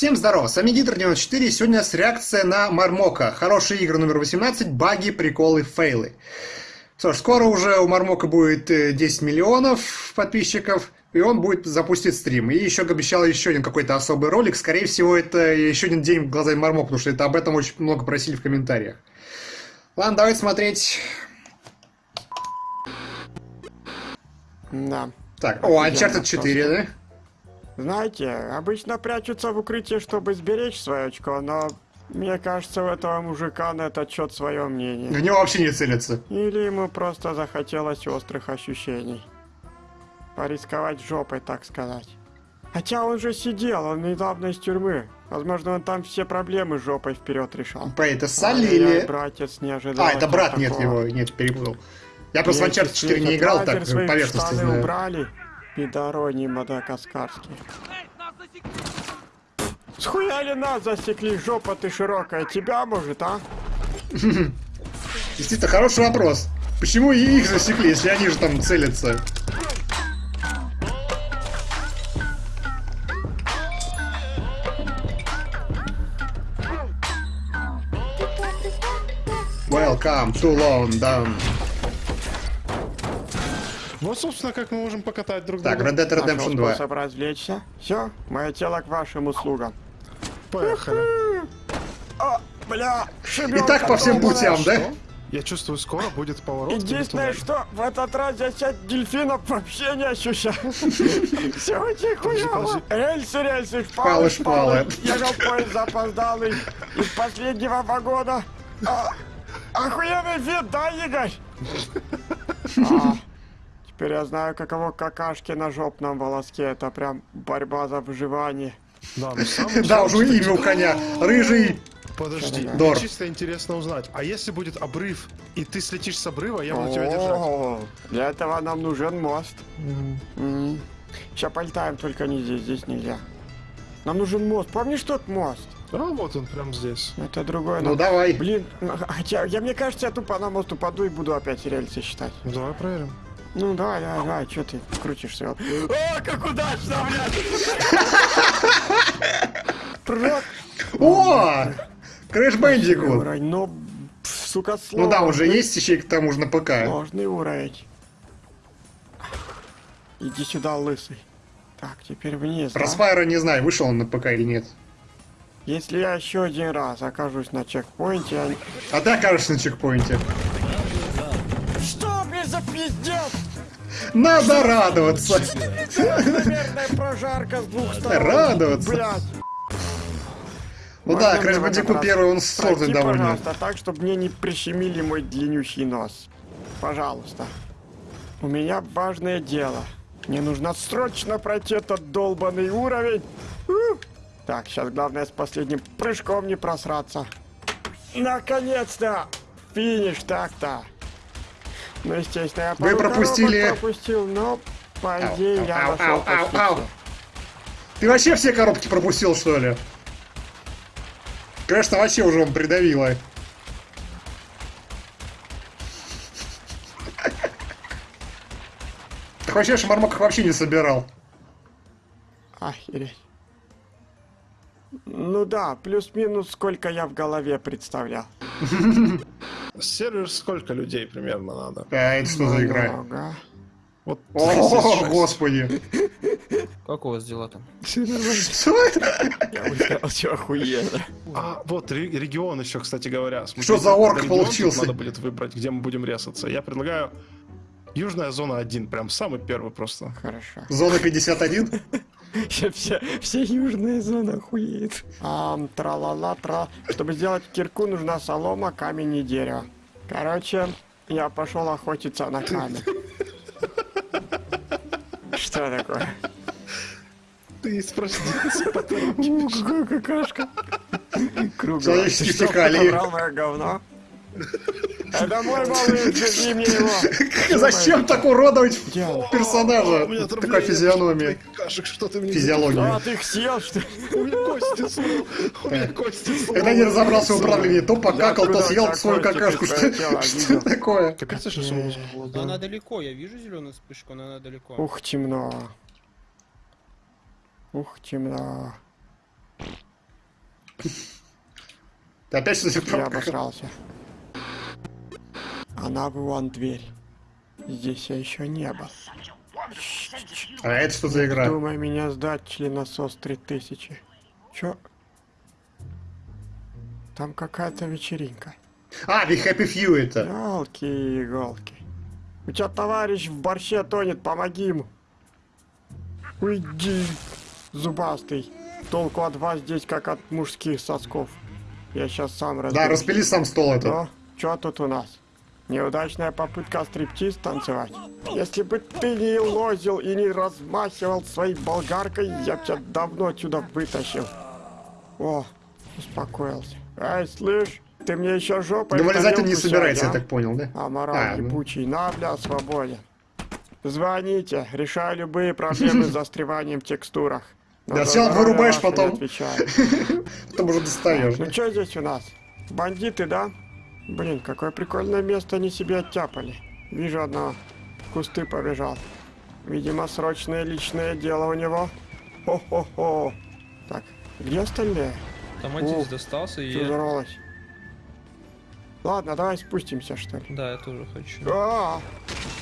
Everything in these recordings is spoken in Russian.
Всем здорово, с вами Гидр94, сегодня с реакция на Мармока. Хорошие игры номер 18, баги, приколы, фейлы. Что ж, скоро уже у Мармока будет 10 э, миллионов подписчиков, и он будет запустить стрим. И еще обещал еще один какой-то особый ролик, скорее всего это еще один день в глазами Мармока, потому что это об этом очень много просили в комментариях. Ладно, давайте смотреть. Да. Так, о, Uncharted 4, да? Знаете, обычно прячутся в укрытии, чтобы сберечь свое очко, но мне кажется, у этого мужика на этот счет свое мнение. В него вообще не целится. Или ему просто захотелось острых ощущений. Порисковать жопой, так сказать. Хотя он же сидел, он недавно из тюрьмы. Возможно, он там все проблемы жопой вперед решал. По это Салли а или... братец не ожидал. А, это брат, нет его, нет, перепутал. Я просто в Uncharted 4 не играл, так поверхностно знаю. убрали, Пидороний мадагаскарский. Схуяли нас засекли, жопа ты широкая, тебя может, а? Действительно, хороший вопрос. Почему и их засекли, если они же там целятся? Welcome to London. Вот, собственно, как мы можем покатать друг друга. Так, Red Dead Redemption 2. способ развлечься. Все, мое тело к вашим услугам. Поехали. О, бля, И так по всем путям, да? Я чувствую, скоро будет поворот. Единственное, что в этот раз я часть дельфинов вообще не ощущаю. Все очень хуёво. Рельсы, рельсы, шпалы, шпалы. Ехал поезд запоздалый из последнего вагона. А, охуенный вид, да, Игорь? Теперь я знаю, каково какашки на жопном волоске. Это прям борьба за выживание. Да, ну, да уже имя у коня. Рыжий. Подожди, Дор. мне чисто интересно узнать. А если будет обрыв, и ты слетишь с обрыва, я буду тебя держать? Для этого нам нужен мост. Сейчас полетаем, только не здесь, здесь нельзя. Нам нужен мост. Помнишь тот мост? А вот он прям здесь. Это другой. Ну давай. Блин, хотя я мне кажется, я тупо на мост упаду и буду опять рельсы считать. Давай проверим. Ну давай, давай, давай, что ты крутишься? О, как удачно, блядь! О! Crash Bandicoot! Но, сука, сложно. Ну да, уже есть еще к тому же на ПК. Сложный уровень. Иди сюда, лысый. Так, теперь вниз. Росфайра не знаю, вышел он на ПК или нет. Если я еще один раз окажусь на чекпоинте, я... А ты окажешься на чекпоинте за пиздец? Надо радоваться. Наверное, прожарка с двух сторон. Радоваться. Блядь. Ну да, Crash Bandicoot первый, он сложный довольно. пожалуйста, так, чтобы мне не прищемили мой длиннющий нос. Пожалуйста. У меня важное дело. Мне нужно срочно пройти этот долбанный уровень. Так, сейчас главное с последним прыжком не просраться. Наконец-то! Финиш так-то. Ну, естественно, я Вы пропустили... пропустил, но, по идее, ау, я ау, ау, ау, ау. Ты вообще все коробки пропустил, что ли? Конечно, вообще уже он придавило. Так вообще шмармок вообще не собирал. Охереть. Ну да, плюс-минус сколько я в голове представлял. Сервер сколько людей примерно надо? А это что за игра? Вот О, господи. Как у вас дела там? Что это? Я что охуенно. А, вот регион еще, кстати говоря. Что за орк получился? Надо будет выбрать, где мы будем резаться. Я предлагаю Южная зона 1, прям самый первый просто. Хорошо. Зона 51? Все, все южные зоны охуеют. А, тра-ла-ла, тра. Чтобы сделать кирку, нужна солома, камень и дерево. Короче, я пошел охотиться на камень. Что такое? Ты спросился Какая какашка. Круглая. Человеческие фекалии. мое говно? Это мой малыш, держи мне его. Зачем так уродовать персонажа? Такая физиономия. ты мне Физиология. А, ты их съел, что ли? У меня кости сломал. У меня кости сломал. Когда не разобрался в управлении, то покакал, то съел свою какашку. Что такое? Капец, что Она далеко, я вижу зеленую вспышку, но она далеко. Ух, темно. Ух, темно. Ты опять что-то Я обосрался. Она вон дверь. Здесь я еще не был. А это что за игра? Думай меня сдать, членосос 3000. Чё? Там какая-то вечеринка. А, The Happy Few это. Ялки-иголки. У тебя товарищ в борще тонет, помоги ему. Уйди, зубастый. Толку от вас здесь, как от мужских сосков. Я сейчас сам Да, разберусь. распили сам стол этот. Ну, что тут у нас? Неудачная попытка стриптиз танцевать. Если бы ты не лозил и не размахивал своей болгаркой, я бы тебя давно отсюда вытащил. О, успокоился. Эй, слышь, ты мне еще жопой Да вылезать он не собирается, я сядь, а? так понял, да? Аморал А, ну. ебучий, на, бля, свободен. Звоните, решаю любые проблемы с застреванием в текстурах. На Да здоровье вырубаешь потом. Потом уже достаешь. Ну что здесь у нас? Бандиты, да? Блин, какое прикольное место они себе оттяпали. Вижу одного. В кусты побежал. Видимо, срочное личное дело у него. Хо-хо-хо. Так, где остальные? Там О, один достался, и... Взорвалось? Ладно, давай спустимся, что ли. Да, я тоже хочу. А,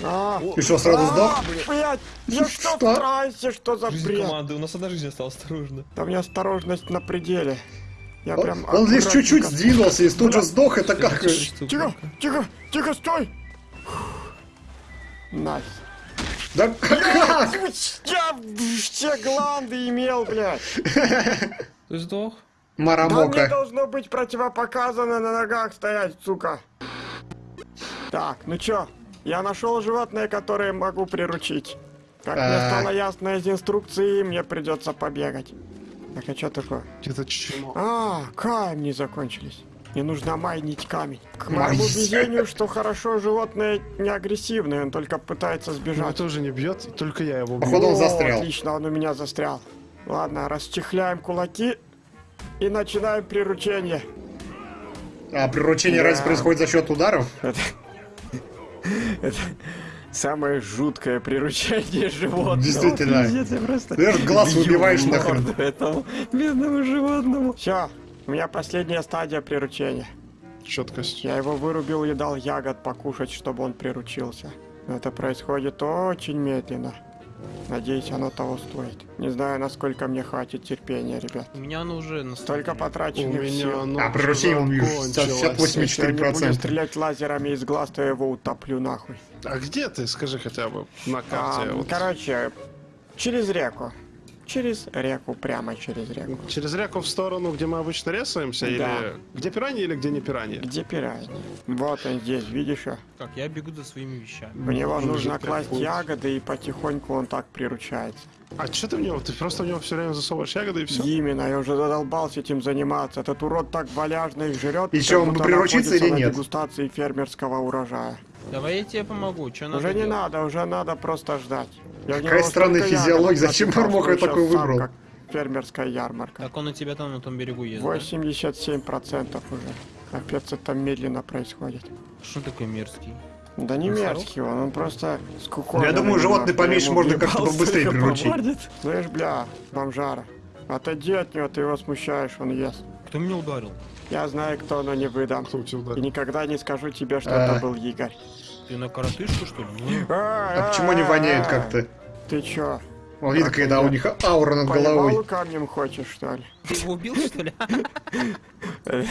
а, Ты что, сразу сдох? блядь, я что в трансе, что за Жизнь бред? команды, у нас одна жизнь осталась, осторожно. Да у меня осторожность на пределе. Я Он, прям он лишь чуть-чуть сдвинулся и тут же сдох, это как? Тихо, тихо, тихо, стой! Nice. Да как? Я все гланды имел, блядь. Ты сдох? Да мне Марамока. должно быть противопоказано на ногах стоять, сука. Так, ну чё, я нашел животное, которое могу приручить. Как мне стало ясно из инструкции, мне придется побегать. Так, а чё такое? Это чмо. А, камни закончились. Не нужно майнить камень. К моему везению, что хорошо, животное не агрессивное, он только пытается сбежать. тоже не бьет, только я его бью. Походу он застрял. Отлично, он у меня застрял. Ладно, расчехляем кулаки и начинаем приручение. А приручение Да. разве происходит за счет ударов? Это самое жуткое приручение животного. Действительно. Пиздец, я просто Ты глаз выбиваешь в нахрен. этому бедному животному. Все, у меня последняя стадия приручения. Четкость. Я его вырубил и дал ягод покушать, чтобы он приручился. Но это происходит очень медленно. Надеюсь, оно того стоит. Не знаю, насколько мне хватит терпения, ребят. У меня оно уже на потраченных меня сил. оно А приручение он вижу, закончилось. 68 Если я не буду 4%. стрелять лазерами из глаз, то я его утоплю нахуй. А где ты, скажи хотя бы, на А, карте? вот. Короче, через реку. Через реку, прямо через реку. Через реку в сторону, где мы обычно рисуемся? Да. Или где пираньи, или где не пираньи? Где пираньи? Вот он здесь, видишь? Так, я бегу за своими вещами. В него Нужно класть путь. ягоды, и потихоньку он так приручается. А что ты в него? Ты просто в него все время засовываешь ягоды и все? Именно, я уже задолбался этим заниматься. Этот урод так валяжно их жрет. И чё, он бы приручится или нет? дегустации фермерского урожая. Давай я тебе помогу, что надо Уже не делать? надо, уже надо просто ждать. Я Какая странная физиология, зачем Мармока сам выбрал? как Фермерская ярмарка. Так он у тебя там на том берегу есть, да? 87% уже. Капец, это медленно происходит. Что такой мерзкий? Да не мерзкий он, он просто скукоженный. Я думаю, немножко, поменьше можно как-то побыстрее приручить. Слышь, бля, бомжара, отойди от него, ты его смущаешь, он ест. Кто меня ударил? Я знаю, кто, но не выдам. И никогда не скажу тебе, что А. это был Игорь. Ты на коротышку, что ли? А почему они воняют как-то? Ты чё, Он видит, когда у них аура над головой. камнем хочешь, что ли? Ты его убил, что ли?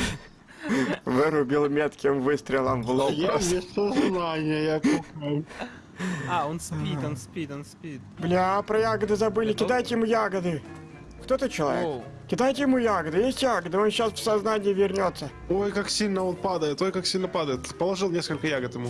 Вырубил метким выстрелом в лоб. Я без сознания, я кухаю. А, он спит, он спит, он спит. Бля, про ягоды забыли, кидайте ему ягоды. Кто ты человек? Кидайте ему ягоды, есть ягоды, он сейчас в сознание вернется. Ой, как сильно он падает, ой, как сильно падает. Положил несколько ягод ему.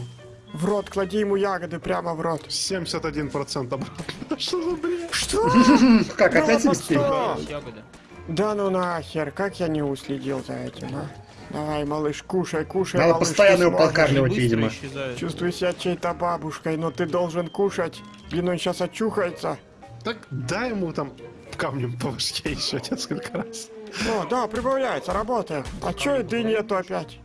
В рот, клади ему ягоды прямо в рот. 71% обратно. Что за бред? Что? Как, опять ягоды. Да ну нахер, как я не уследил за этим, а? Давай, малыш, кушай, кушай, Надо малыш, постоянно его подкармливать, видимо. Чувствую себя чьей-то бабушкой, но ты должен кушать. Блин, он сейчас очухается. Так дай ему там камнем по башке еще несколько раз. О, да, прибавляется, работает. А чё еды нету опять?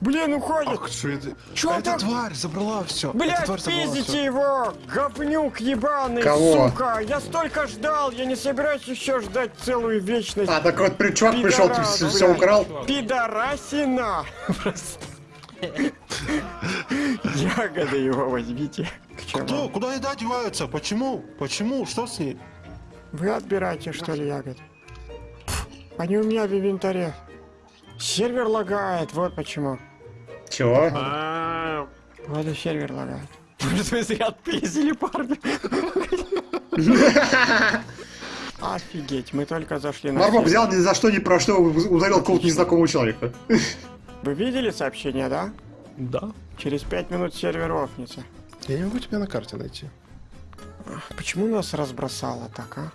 Блин, уходит! Ах, что это? Чё это так? тварь забрала все. Блять, пиздите всё. его! Говнюк ебаный, Кого? сука! Я столько ждал, я не собираюсь еще ждать целую вечность. А, так вот при- чувак пришел, Пидорас, все, блядь. украл. Пидорасина! Просто. Ягоды его возьмите. К чему? Кто? Куда еда деваются? Почему? Почему? Что с ней? Вы отбираете, что ли, ягод? Они у меня в инвентаре. Сервер лагает, вот почему. Чего? Вот и сервер лагает. Вы зря отпиздили, парни? Офигеть, мы только зашли на сервер. взял ни за что, ни про что, ударил какого-то незнакомого человека. Вы видели сообщение, да? Да. Через пять минут сервер офнется. Я не могу тебя на карте найти. Почему нас разбросало так, а?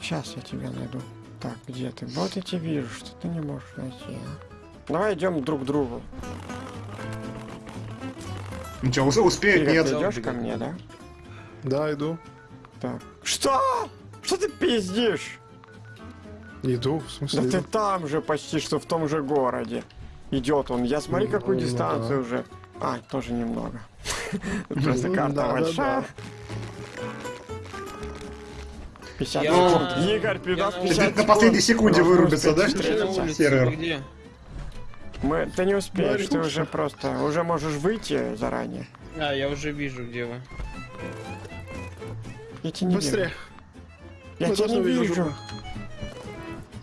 Сейчас я тебя найду. Так, где ты? Вот я тебя вижу, что ты не можешь найти, а? Давай идем друг к другу. Ну что, ус- успеет, Ты нет. идешь ко мне, да? Да, иду. Так. Что? Что ты пиздишь? Иду, в Да смысле ты иду? там же почти что в том же городе. Идет он. Я смотри, какую Ну, дистанцию да. уже. А, тоже немного. Просто карта Да, да, большая. Да. 50 Я- секунд. Игорь, Я- 50 На последней секунд. секунде вырубится, да? Сервер. Мы, ты не успеешь, ты уже просто, уже можешь выйти заранее. А, я уже вижу, где вы. Я тебя не Быстрее. вижу. Я Мы тебя не увидеть вижу.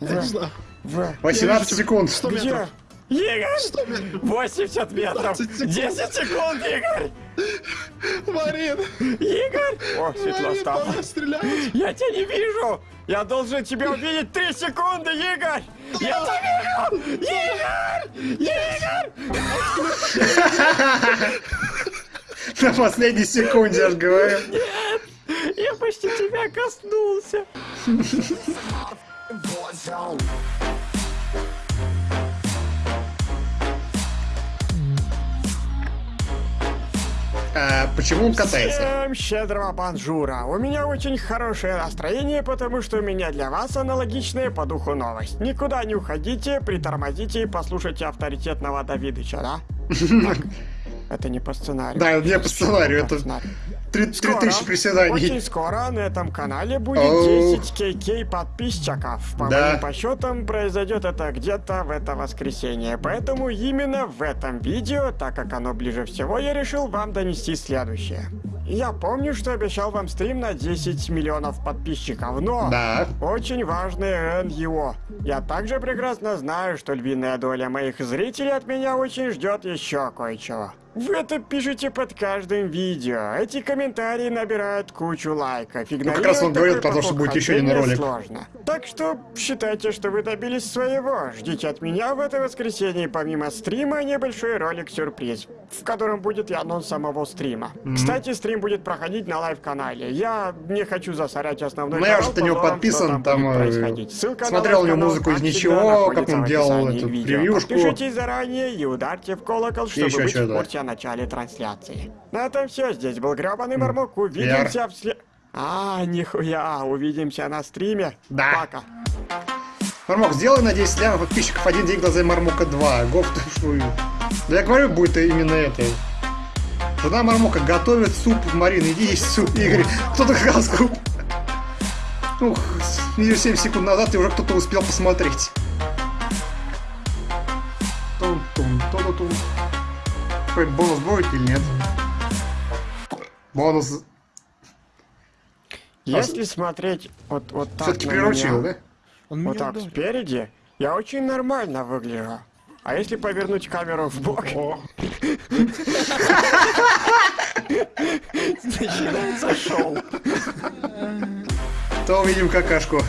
Я не знаю. в, 18 секунд. 100 где? Игорь! 100 метров. 80 метров! 20 секунд. 10 секунд, Игорь! Марин! Игорь! О, светло стало. Я тебя не вижу! Я должен тебя увидеть 3 секунды, Игорь! Я тебя вижу! Игорь! Игорь! На последней секунде, я же говорю. Я почти тебя коснулся! А почему он катается? Всем щедрого банжура! У меня очень хорошее настроение, потому что у меня для вас аналогичная по духу новость. Никуда не уходите, притормозите и послушайте авторитетного Давидыча, да? Это не по сценарию. Да, не по сценарию, это сценарию. 3000 Очень приседаний. скоро на этом канале будет Оу. 10 кк подписчиков. По Да. моим подсчетам, произойдет это где-то в это воскресенье. Поэтому именно в этом видео, так как оно ближе всего, я решил вам донести следующее. Я помню, что обещал вам стрим на 10 миллионов подписчиков, но... Да. Очень важный НЕО. Я также прекрасно знаю, что львиная доля моих зрителей от меня очень ждет еще кое-чего. Вы это пишете под каждым видео. Эти комментарии набирают кучу лайков. Ну, как раз он говорил такой про то, что будет еще один ролик. Сложно. Так что считайте, что вы добились своего. Ждите от меня в это воскресенье помимо стрима небольшой ролик-сюрприз, в котором будет и анонс самого стрима. Кстати, стрим будет проходить на live -канале. Я не хочу засорять основной Ну, я канал уже на него подписан, там, э. Ссылка на смотрел у него live -канал, музыку из ничего, как он делал эту видео. превьюшку. Подпишитесь заранее и ударьте в колокол, чтобы еще быть что-то. в курсе начале трансляции. На этом все. Здесь был гребаный Мармок. Увидимся в след... А, нихуя, увидимся на стриме. Да. Пока. Мармок, сделай на 10 лямов подписчиков один день глаза Мармока 2. Гоф ты шую. Да я говорю, будет именно это. Жена Мармока готовит суп, Марина, иди есть суп, Игорь. Кто-то сказал суп. Ух, неделю 7 секунд назад и уже кто-то успел посмотреть. Какой бонус будет или нет? Бонус Если смотреть вот, вот так все-таки приручил, меня, да? Он вот так ударил. спереди, я очень нормально выгляжу. А если повернуть камеру в бок, начинается шоу. То увидим какашку.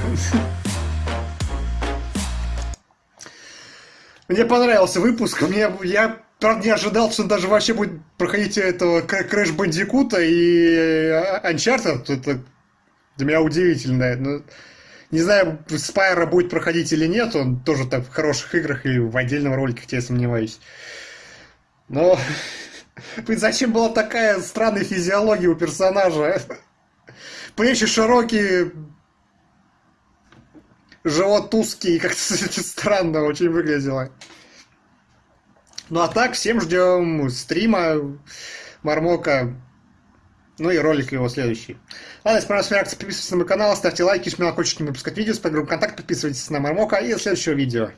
Мне понравился выпуск. Мне, я правда не ожидал, что он даже вообще будет проходить этого Кр- Crash Бандикута и э, Uncharted. Это для меня удивительно. Ну, не знаю, Спайра будет проходить или нет. Он тоже так в хороших играх и в отдельном ролике, я сомневаюсь. Но зачем была такая странная физиология у персонажа? Плечи широкие, живот узкий, как-то странно очень выглядело. Ну а так, всем ждем стрима Мармока, ну и ролик его следующий. Ладно, если понравилась реакция, подписывайтесь на мой канал, ставьте лайки, жмите на колокольчик, не выпускать видео, с подгруппой контакт, подписывайтесь на Мармока и до следующего видео.